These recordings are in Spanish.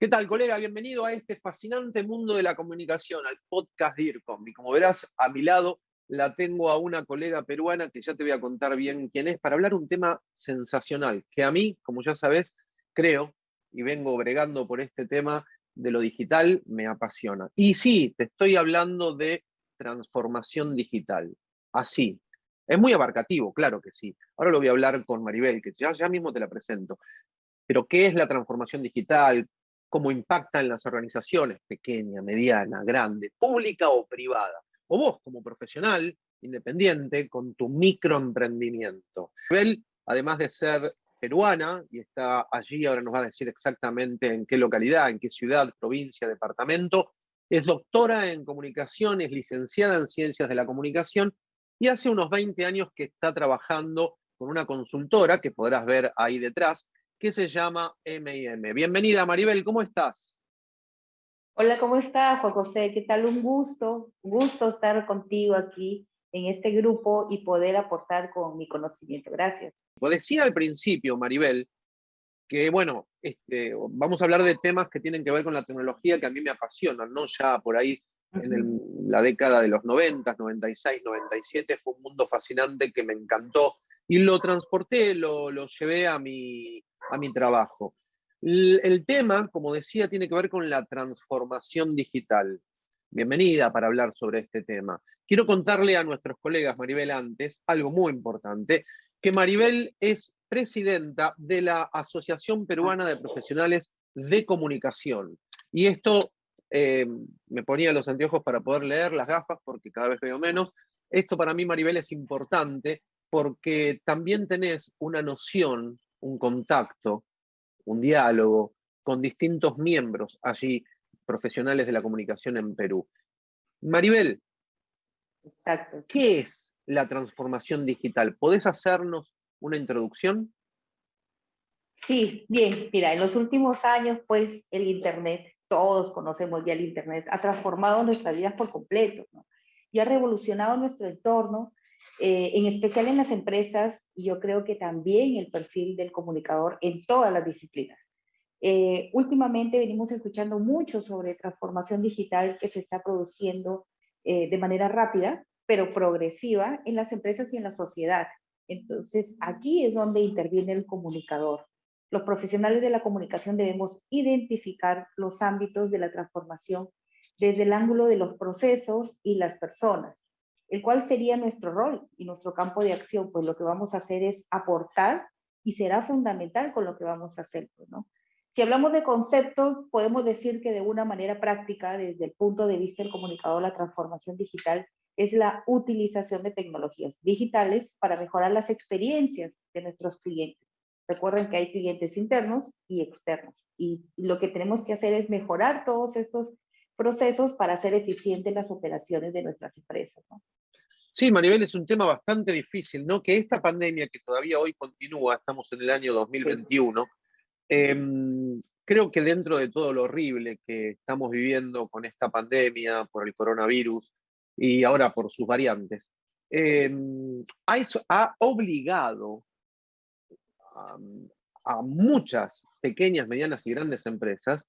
¿Qué tal, colega? Bienvenido a este fascinante mundo de la comunicación, al podcast DIRCOM. Y como verás, a mi lado la tengo a una colega peruana que ya te voy a contar bien quién es, para hablar un tema sensacional, que a mí, como ya sabes, creo, y vengo bregando por este tema de lo digital, me apasiona. Y sí, te estoy hablando de transformación digital. Así. Es muy abarcativo, claro que sí. Ahora lo voy a hablar con Maribel, que ya, ya mismo te la presento. Pero, ¿qué es la transformación digital? Cómo impacta en las organizaciones, pequeña, mediana, grande, pública o privada. O vos como profesional independiente con tu microemprendimiento. Él, además de ser peruana y está allí, ahora nos va a decir exactamente en qué localidad, en qué ciudad, provincia, departamento, es doctora en comunicaciones, licenciada en ciencias de la comunicación y hace unos 20 años que está trabajando con una consultora que podrás ver ahí detrás, que se llama M&M. Bienvenida Maribel, ¿cómo estás? Hola, ¿cómo estás, Juan José? ¿Qué tal? Un gusto, un gusto estar contigo aquí en este grupo y poder aportar con mi conocimiento. Gracias. Decía al principio, Maribel, que bueno, este, vamos a hablar de temas que tienen que ver con la tecnología que a mí me apasionan, ¿no? Ya por ahí en la década de los 90, 96, 97 fue un mundo fascinante que me encantó y lo transporté, lo, llevé a mi, a mi trabajo. El, tema, como decía, tiene que ver con la transformación digital. Bienvenida para hablar sobre este tema. Quiero contarle a nuestros colegas, Maribel, antes, algo muy importante, que Maribel es presidenta de la Asociación Peruana de Profesionales de Comunicación. Y esto, eh, me ponía los anteojos para poder leer las gafas porque cada vez veo menos. Esto para mí, Maribel, es importante porque también tenés una noción un contacto, un diálogo con distintos miembros allí, profesionales de la comunicación en Perú. Maribel, Exacto. ¿qué es la transformación digital? ¿Podés hacernos una introducción? Sí, bien, mira, en los últimos años, pues el Internet, todos conocemos ya el Internet, ha transformado nuestras vidas por completo, y ha revolucionado nuestro entorno eh, en especial en las empresas y yo creo que también el perfil del comunicador en todas las disciplinas. Eh, últimamente venimos escuchando mucho sobre transformación digital que se está produciendo eh, de manera rápida, pero progresiva en las empresas y en la sociedad. Entonces, aquí es donde interviene el comunicador. Los profesionales de la comunicación debemos identificar los ámbitos de la transformación desde el ángulo de los procesos y las personas el cual sería nuestro rol y nuestro campo de acción, pues lo que vamos a hacer es aportar y será fundamental con lo que vamos a hacer, pues, ¿no? Si hablamos de conceptos, podemos decir que de una manera práctica, desde el punto de vista del comunicador, la transformación digital es la utilización de tecnologías digitales para mejorar las experiencias de nuestros clientes. Recuerden que hay clientes internos y externos y lo que tenemos que hacer es mejorar todos estos procesos para hacer eficientes las operaciones de nuestras empresas. ¿no? Sí, Maribel, es un tema bastante difícil, ¿no? Que esta pandemia que todavía hoy continúa, estamos en el año 2021, em, creo que dentro de todo lo horrible que estamos viviendo con esta pandemia, por el coronavirus y ahora por sus variantes, em, ha, obligado a muchas pequeñas, medianas y grandes empresas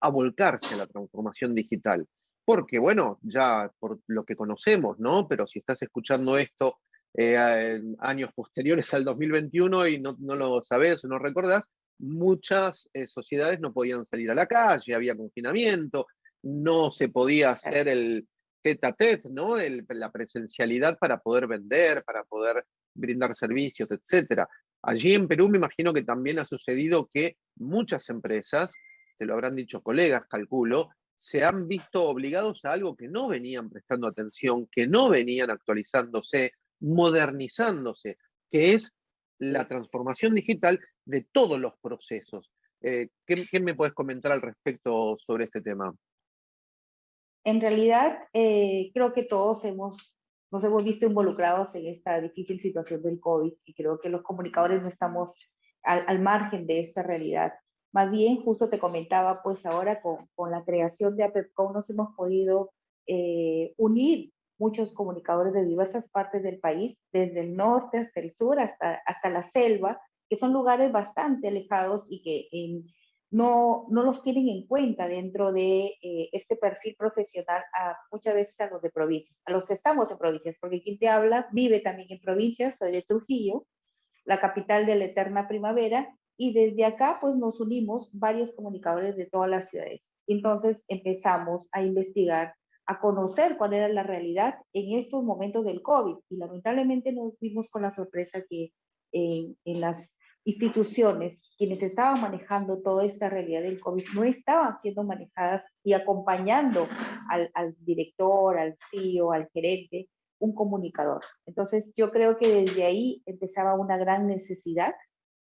a volcarse a la transformación digital. Porque, bueno, ya por lo que conocemos, ¿no? Pero si estás escuchando esto eh, en años posteriores al 2021 y no, lo sabes o no recordás, muchas eh, sociedades no podían salir a la calle, había confinamiento, no se podía hacer el tete a tete, ¿no? la presencialidad para poder vender, para poder brindar servicios, etc. Allí en Perú me imagino que también ha sucedido que muchas empresas te lo habrán dicho colegas, calculo, se han visto obligados a algo que no venían prestando atención, que no venían actualizándose, modernizándose, que es la transformación digital de todos los procesos. Eh, ¿qué, me puedes comentar al respecto sobre este tema? En realidad, eh, creo que todos hemos, nos hemos visto involucrados en esta difícil situación del COVID y creo que los comunicadores no estamos al, al margen de esta realidad. Más bien, justo te comentaba, pues ahora con, con la creación de APEPCOM nos hemos podido eh, unir muchos comunicadores de diversas partes del país, desde el norte hasta el sur, hasta, hasta la selva, que son lugares bastante alejados y que no, no los tienen en cuenta dentro de eh, este perfil profesional muchas veces a los de provincias, a los que estamos en provincias, porque quien te habla vive también en provincias, soy de Trujillo, la capital de la eterna primavera, y desde acá pues nos unimos varios comunicadores de todas las ciudades. Entonces empezamos a investigar, a conocer cuál era la realidad en estos momentos del COVID y lamentablemente nos vimos con la sorpresa que en las instituciones, quienes estaban manejando toda esta realidad del COVID, no estaban siendo manejadas y acompañando al, al director, al CEO, al gerente, un comunicador. Entonces, yo creo que desde ahí empezaba una gran necesidad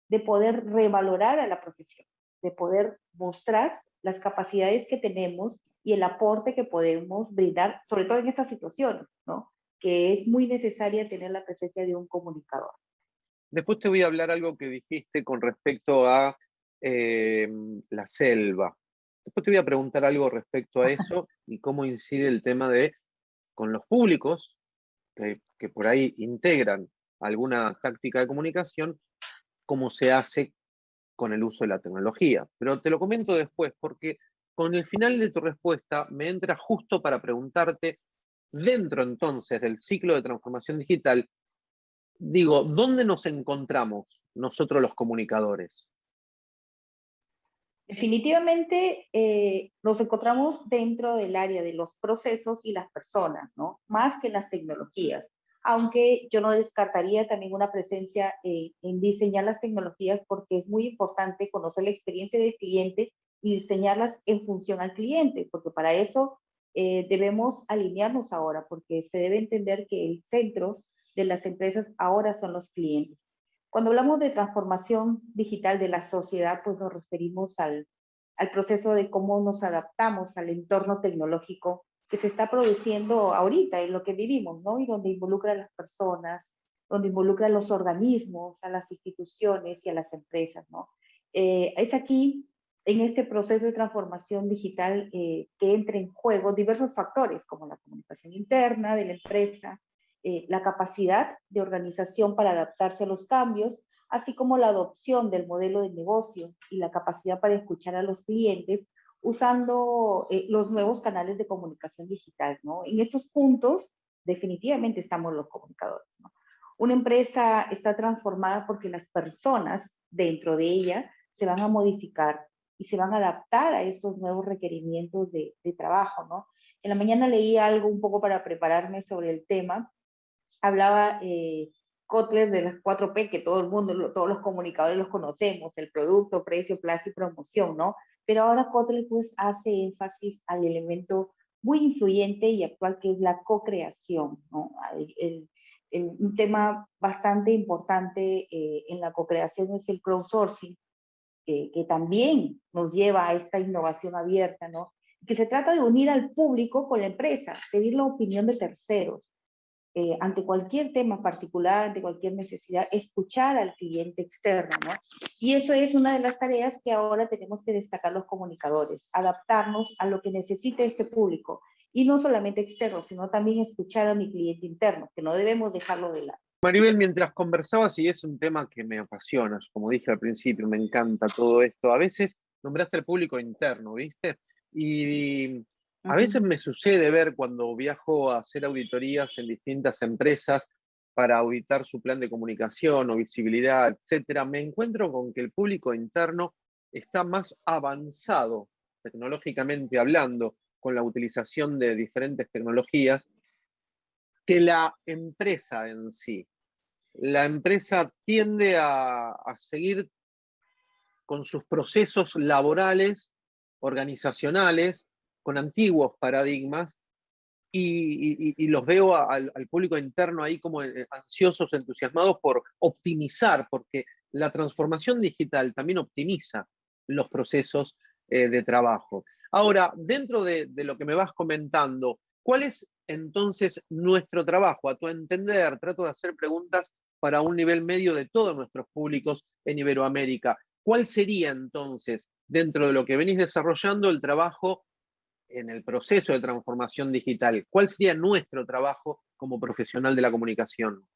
de poder revalorar a la profesión, de poder mostrar las capacidades que tenemos y el aporte que podemos brindar, sobre todo en estas situaciones, ¿no? que es muy necesaria tener la presencia de un comunicador. Después te voy a hablar algo que dijiste con respecto a eh, la selva. Después te voy a preguntar algo respecto a eso y cómo incide el tema de, con los públicos, que, que por ahí integran alguna táctica de comunicación, cómo se hace con el uso de la tecnología. Pero te lo comento después, porque con el final de tu respuesta me entra justo para preguntarte, dentro entonces del ciclo de transformación digital, digo, ¿dónde nos encontramos nosotros los comunicadores? Definitivamente eh, nos encontramos dentro del área de los procesos y las personas, ¿no? Más que las tecnologías. Aunque yo no descartaría también una presencia eh, en diseñar las tecnologías porque es muy importante conocer la experiencia del cliente y diseñarlas en función al cliente, porque para eso eh, debemos alinearnos ahora, porque se debe entender que el centro de las empresas ahora son los clientes. Cuando hablamos de transformación digital de la sociedad, pues nos referimos al, al proceso de cómo nos adaptamos al entorno tecnológico que se está produciendo ahorita en lo que vivimos, ¿no? Y donde involucra a las personas, donde involucra a los organismos, a las instituciones y a las empresas, ¿no? Eh, es aquí, en este proceso de transformación digital, eh, que entra en juego diversos factores, como la comunicación interna de la empresa, eh, la capacidad de organización para adaptarse a los cambios, así como la adopción del modelo de negocio y la capacidad para escuchar a los clientes usando eh, los nuevos canales de comunicación digital. ¿no? En estos puntos, definitivamente estamos los comunicadores. ¿no? Una empresa está transformada porque las personas dentro de ella se van a modificar y se van a adaptar a estos nuevos requerimientos de, de trabajo. ¿no? En la mañana leí algo un poco para prepararme sobre el tema hablaba eh, Kotler de las 4P, que todo el mundo, todos los comunicadores los conocemos, el producto, precio, plaza y promoción, ¿no? Pero ahora Kotler pues hace énfasis al elemento muy influyente y actual que es la co-creación, ¿no? El, un tema bastante importante eh, en la co-creación es el crowdsourcing, que también nos lleva a esta innovación abierta, ¿no? Que se trata de unir al público con la empresa, pedir la opinión de terceros, eh, ante cualquier tema particular, ante cualquier necesidad, escuchar al cliente externo, ¿no? Y eso es una de las tareas que ahora tenemos que destacar los comunicadores, adaptarnos a lo que necesita este público, y no solamente externo, sino también escuchar a mi cliente interno, que no debemos dejarlo de lado. Maribel, mientras conversabas, y es un tema que me apasiona, como dije al principio, me encanta todo esto, a veces nombraste al público interno, ¿viste? Y a veces me sucede ver cuando viajo a hacer auditorías en distintas empresas para auditar su plan de comunicación o visibilidad, etcétera, me encuentro con que el público interno está más avanzado tecnológicamente hablando con la utilización de diferentes tecnologías que la empresa en sí. La empresa tiende a, a seguir con sus procesos laborales, organizacionales, con antiguos paradigmas y, los veo al, público interno ahí como eh, ansiosos, entusiasmados por optimizar, porque la transformación digital también optimiza los procesos eh, de trabajo. Ahora, dentro de, de lo que me vas comentando, ¿cuál es entonces nuestro trabajo? A tu entender, trato de hacer preguntas para un nivel medio de todos nuestros públicos en Iberoamérica. ¿Cuál sería entonces, dentro de lo que venís desarrollando, el trabajo en el proceso de transformación digital? ¿Cuál sería nuestro trabajo como profesional de la comunicación?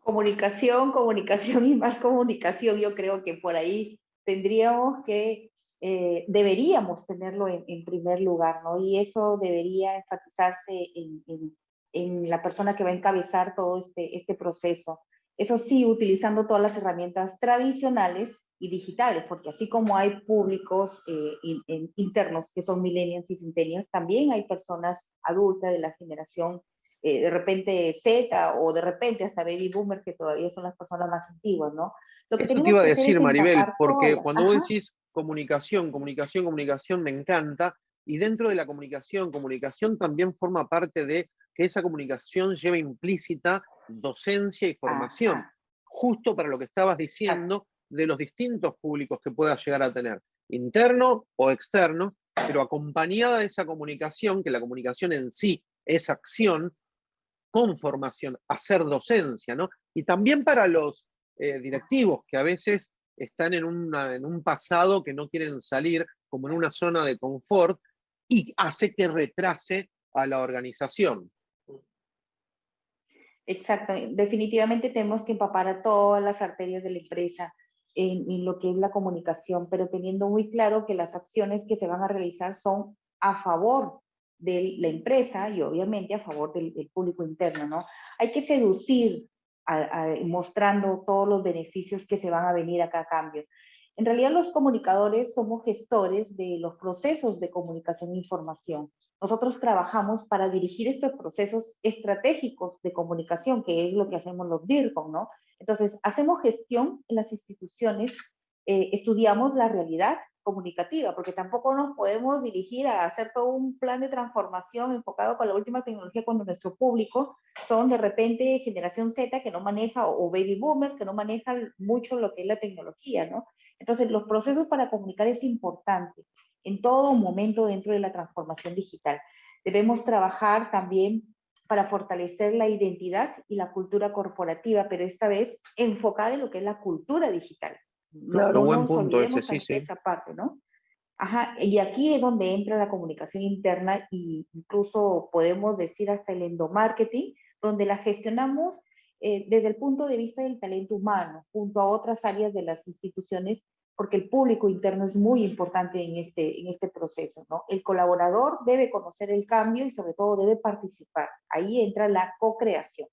Comunicación, comunicación y más comunicación. Yo creo que por ahí tendríamos que, eh, deberíamos tenerlo en, primer lugar, ¿no? Y eso debería enfatizarse en, la persona que va a encabezar todo este, este proceso. Eso sí, utilizando todas las herramientas tradicionales y digitales, porque así como hay públicos eh, internos que son millennials y centennials, también hay personas adultas de la generación eh, de repente Z o de repente hasta baby boomer, que todavía son las personas más antiguas, ¿no? Lo que Eso te iba a decir, Maribel, porque cuando vos decís comunicación, comunicación, comunicación, me encanta, y dentro de la comunicación, comunicación también forma parte de que esa comunicación lleva implícita docencia y formación, justo para lo que estabas diciendo de los distintos públicos que puedas llegar a tener, interno o externo, pero acompañada de esa comunicación, que la comunicación en sí es acción, con formación, hacer docencia, ¿no? Y también para los eh, directivos que a veces están en, en un pasado que no quieren salir, como en una zona de confort, y hace que retrase a la organización. Exacto, definitivamente tenemos que empapar a todas las arterias de la empresa en, en, lo que es la comunicación, pero teniendo muy claro que las acciones que se van a realizar son a favor de la empresa y obviamente a favor del, público interno, ¿no? Hay que seducir mostrando todos los beneficios que se van a venir acá a cambio. En realidad los comunicadores somos gestores de los procesos de comunicación e información. Nosotros trabajamos para dirigir estos procesos estratégicos de comunicación, que es lo que hacemos los DIRCOM, ¿no? Entonces, hacemos gestión en las instituciones, eh, estudiamos la realidad, comunicativa, porque tampoco nos podemos dirigir a hacer todo un plan de transformación enfocado con la última tecnología cuando nuestro público son de repente generación Z que no maneja o baby boomers que no manejan mucho lo que es la tecnología, ¿no? Entonces, los procesos para comunicar es importante en todo momento dentro de la transformación digital. Debemos trabajar también para fortalecer la identidad y la cultura corporativa, pero esta vez enfocada en lo que es la cultura digital. Claro, buen punto ese, sí, sí. Esa parte, ¿no? Ajá, y aquí es donde entra la comunicación interna e incluso podemos decir hasta el endomarketing, donde la gestionamos eh, desde el punto de vista del talento humano, junto a otras áreas de las instituciones, porque el público interno es muy importante en este, en este proceso, ¿no? El colaborador debe conocer el cambio y sobre todo debe participar. Ahí entra la co-creación.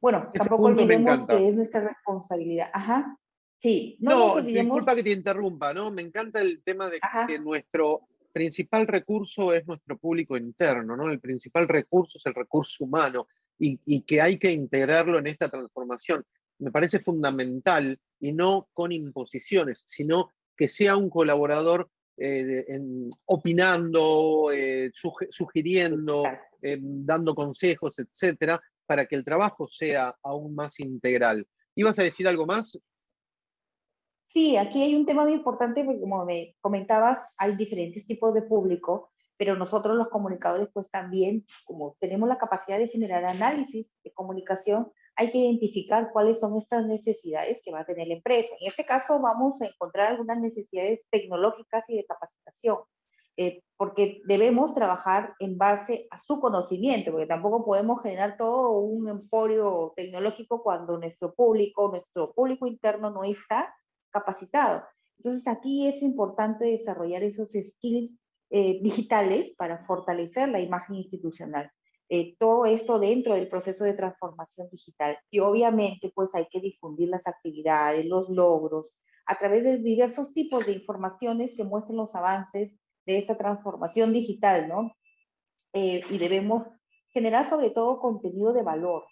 Bueno, tampoco olvidemos que es nuestra responsabilidad. Ajá. Sí, no, disculpa que te interrumpa, ¿no? Me encanta el tema de que nuestro principal recurso es nuestro público interno, ¿no? El principal recurso es el recurso humano y, que hay que integrarlo en esta transformación. Me parece fundamental y no con imposiciones, sino que sea un colaborador eh, opinando, eh, sugiriendo, eh, dando consejos, etcétera, para que el trabajo sea aún más integral. ¿Ibas a decir algo más? Sí, aquí hay un tema muy importante porque como me comentabas, hay diferentes tipos de público, pero nosotros los comunicadores pues también, como tenemos la capacidad de generar análisis de comunicación, hay que identificar cuáles son estas necesidades que va a tener la empresa. En este caso vamos a encontrar algunas necesidades tecnológicas y de capacitación, eh, porque debemos trabajar en base a su conocimiento, porque tampoco podemos generar todo un emporio tecnológico cuando nuestro público, nuestro público interno no está capacitado. Entonces aquí es importante desarrollar esos skills eh, digitales para fortalecer la imagen institucional. Eh, todo esto dentro del proceso de transformación digital. Y obviamente pues hay que difundir las actividades, los logros, a través de diversos tipos de informaciones que muestren los avances de esta transformación digital, ¿no? Eh, y debemos generar sobre todo contenido de valor,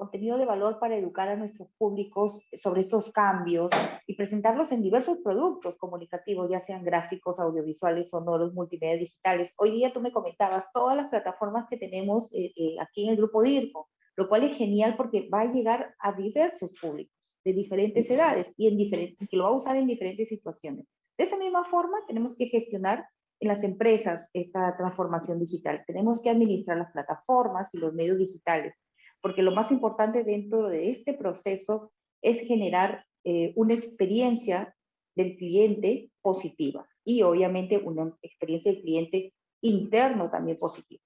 contenido de valor para educar a nuestros públicos sobre estos cambios y presentarlos en diversos productos comunicativos, ya sean gráficos, audiovisuales, sonoros, multimedia digitales. Hoy día tú me comentabas todas las plataformas que tenemos eh, eh, aquí en el grupo DIRCO, lo cual es genial porque va a llegar a diversos públicos de diferentes edades y en diferentes, que lo va a usar en diferentes situaciones. De esa misma forma, tenemos que gestionar en las empresas esta transformación digital. Tenemos que administrar las plataformas y los medios digitales porque lo más importante dentro de este proceso es generar eh, una experiencia del cliente positiva y obviamente una experiencia del cliente interno también positiva.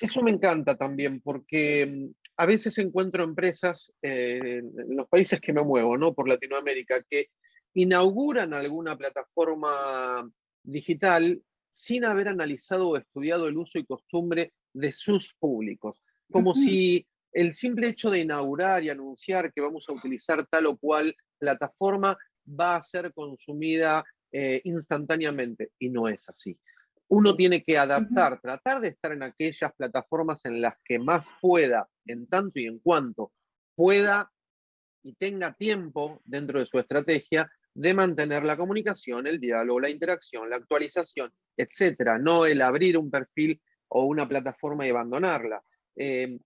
Eso me encanta también porque mm, a veces encuentro empresas eh, en los países que me muevo, ¿no? Por Latinoamérica, que inauguran alguna plataforma digital sin haber analizado o estudiado el uso y costumbre de sus públicos, como si el simple hecho de inaugurar y anunciar que vamos a utilizar tal o cual plataforma va a ser consumida eh, instantáneamente, y no es así. Uno tiene que adaptar, tratar de estar en aquellas plataformas en las que más pueda, en tanto y en cuanto pueda y tenga tiempo dentro de su estrategia de mantener la comunicación, el diálogo, la interacción, la actualización, etcétera, no el abrir un perfil o una plataforma y abandonarla. Eh,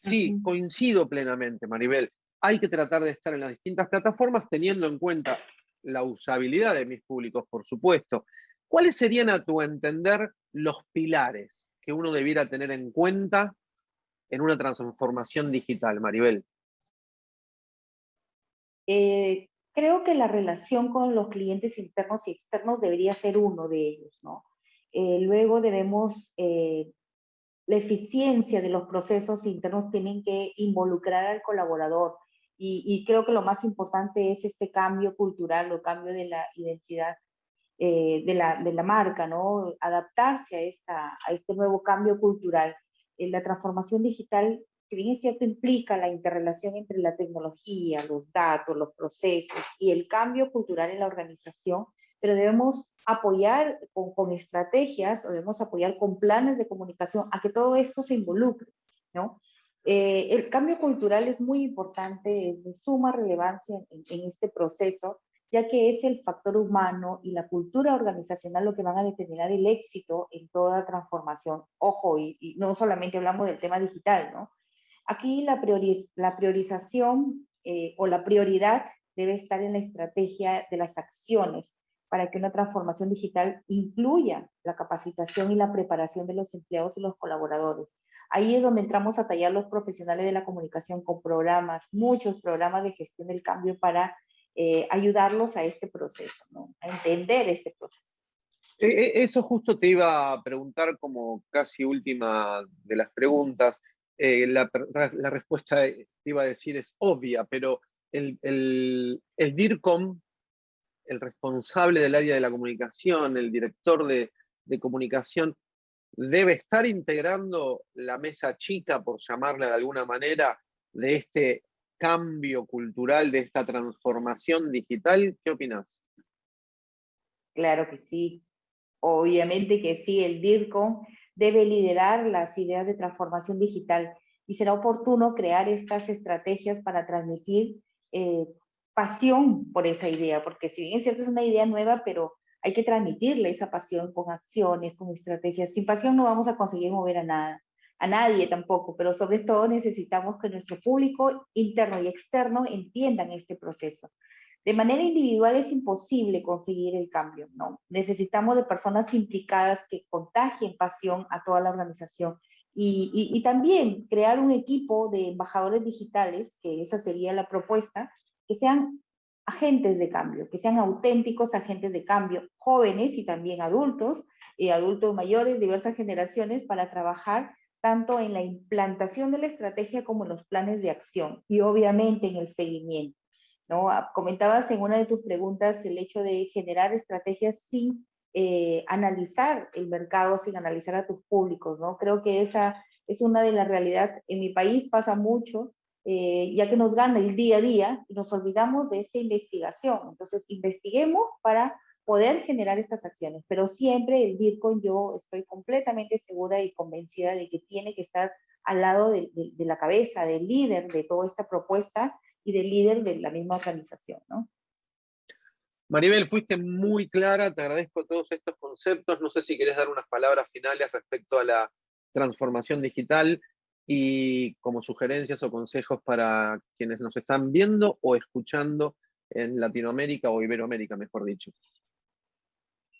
sí, coincido plenamente, Maribel. Hay que tratar de estar en las distintas plataformas teniendo en cuenta la usabilidad de mis públicos, por supuesto. ¿Cuáles serían, a tu entender, los pilares que uno debiera tener en cuenta en una transformación digital, Maribel? Eh, creo que la relación con los clientes internos y externos debería ser uno de ellos, ¿no? Eh, luego debemos, eh, la eficiencia de los procesos internos tienen que involucrar al colaborador y, creo que lo más importante es este cambio cultural o cambio de la identidad de, la, de, la, marca, ¿no? Adaptarse a, esta, a este nuevo cambio cultural. la transformación digital si bien es cierto, implica la interrelación entre la tecnología, los datos, los procesos y el cambio cultural en la organización, pero debemos apoyar con, estrategias o debemos apoyar con planes de comunicación a que todo esto se involucre, ¿no? Eh, el cambio cultural es muy importante, es de suma relevancia en, este proceso, ya que es el factor humano y la cultura organizacional lo que van a determinar el éxito en toda transformación. Ojo, y, y no solamente hablamos del tema digital, ¿no? Aquí la, la priorización eh, o la prioridad debe estar en la estrategia de las acciones para que una transformación digital incluya la capacitación y la preparación de los empleados y los colaboradores. Ahí es donde entramos a tallar los profesionales de la comunicación con programas, muchos programas de gestión del cambio para eh, ayudarlos a este proceso, a entender este proceso. E, e, eso justo te iba a preguntar como casi última de las preguntas. Eh, la, respuesta, te iba a decir, es obvia, pero el, el, el, DIRCOM, el responsable del área de la comunicación, el director de, comunicación, debe estar integrando la mesa chica, por llamarla de alguna manera, de este cambio cultural, de esta transformación digital. ¿Qué opinas? Claro que sí. Obviamente que sí, el DIRCOM debe liderar las ideas de transformación digital y será oportuno crear estas estrategias para transmitir eh, pasión por esa idea, porque si bien es cierto es una idea nueva, pero hay que transmitirle esa pasión con acciones, con estrategias. Sin pasión no vamos a conseguir mover a nada, a nadie tampoco, pero sobre todo necesitamos que nuestro público interno y externo entiendan este proceso. De manera individual es imposible conseguir el cambio, ¿no? Necesitamos de personas implicadas que contagien pasión a toda la organización y, y, también crear un equipo de embajadores digitales, que esa sería la propuesta, que sean agentes de cambio, que sean auténticos agentes de cambio, jóvenes y también adultos, y adultos mayores, diversas generaciones, para trabajar tanto en la implantación de la estrategia como en los planes de acción y obviamente en el seguimiento. ¿no? Ah, comentabas en una de tus preguntas el hecho de generar estrategias sin eh, analizar el mercado, sin analizar a tus públicos, ¿no? Creo que esa es una de las realidades. En mi país pasa mucho, eh, ya que nos gana el día a día y nos olvidamos de esta investigación. Entonces, investiguemos para poder generar estas acciones, pero siempre el Bitcoin yo estoy completamente segura y convencida de que tiene que estar al lado de, de la cabeza, del líder de toda esta propuesta y del líder de la misma organización, ¿no? Maribel, fuiste muy clara, te agradezco todos estos conceptos. No sé si querés dar unas palabras finales respecto a la transformación digital y como sugerencias o consejos para quienes nos están viendo o escuchando en Latinoamérica o Iberoamérica, mejor dicho.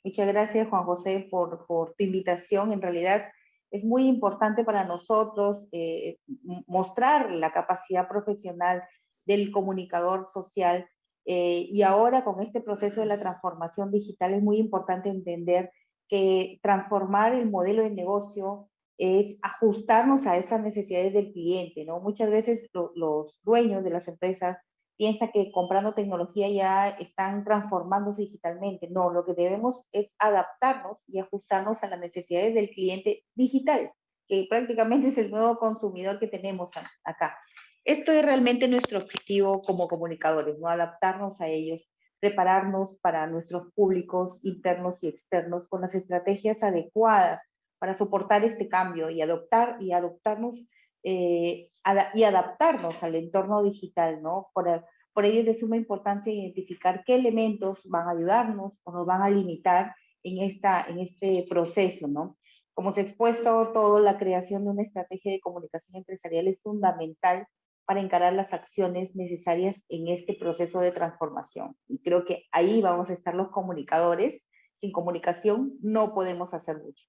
Muchas gracias, Juan José, por, por tu invitación. En realidad es muy importante para nosotros eh, mostrar la capacidad profesional del comunicador social. Eh, y ahora con este proceso de la transformación digital es muy importante entender que transformar el modelo de negocio es ajustarnos a estas necesidades del cliente, ¿no? Muchas veces los dueños de las empresas piensa que comprando tecnología ya están transformándose digitalmente. No, lo que debemos es adaptarnos y ajustarnos a las necesidades del cliente digital, que prácticamente es el nuevo consumidor que tenemos acá. Esto es realmente nuestro objetivo como comunicadores, ¿no? Adaptarnos a ellos, prepararnos para nuestros públicos internos y externos con las estrategias adecuadas para soportar este cambio y adoptar y adoptarnos eh, y adaptarnos al entorno digital, ¿no? Por, por ello es de suma importancia identificar qué elementos van a ayudarnos o nos van a limitar en, esta, en este proceso, ¿no? Como se ha expuesto todo, la creación de una estrategia de comunicación empresarial es fundamental para encarar las acciones necesarias en este proceso de transformación. Y creo que ahí vamos a estar los comunicadores. Sin comunicación no podemos hacer mucho.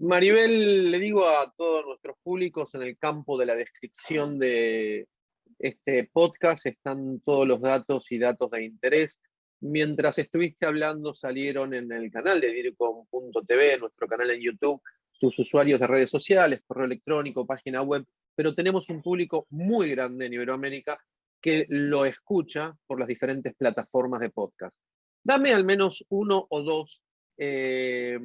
Maribel, le digo a todos nuestros públicos en el campo de la descripción de este podcast están todos los datos y datos de interés. Mientras estuviste hablando salieron en el canal de dircom.tv, nuestro canal en YouTube, tus usuarios de redes sociales, correo electrónico, página web, pero tenemos un público muy grande en Iberoamérica que lo escucha por las diferentes plataformas de podcast. Dame al menos uno o dos eh,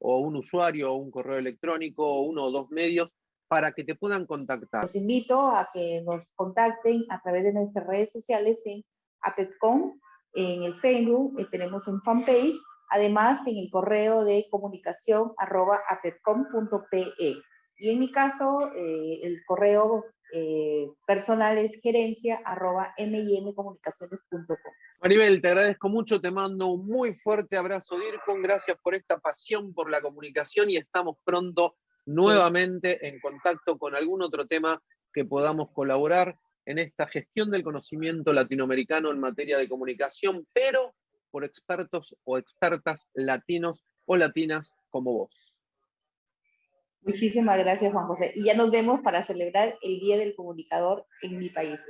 o un usuario o un correo electrónico o uno o dos medios para que te puedan contactar. Los invito a que nos contacten a través de nuestras redes sociales en APEPCOM, en el Facebook, eh, tenemos un fanpage, además en el correo de comunicación arroba apepcom.pe. Y en mi caso, eh, el correo eh, personal es gerencia arroba mimcomunicaciones.com. Maribel, te agradezco mucho, te mando un muy fuerte abrazo, DIRCON, gracias por esta pasión por la comunicación y estamos pronto nuevamente en contacto con algún otro tema que podamos colaborar en esta gestión del conocimiento latinoamericano en materia de comunicación, pero por expertos o expertas latinos o latinas como vos. Muchísimas gracias, Juan José. Y ya nos vemos para celebrar el Día del Comunicador en mi país.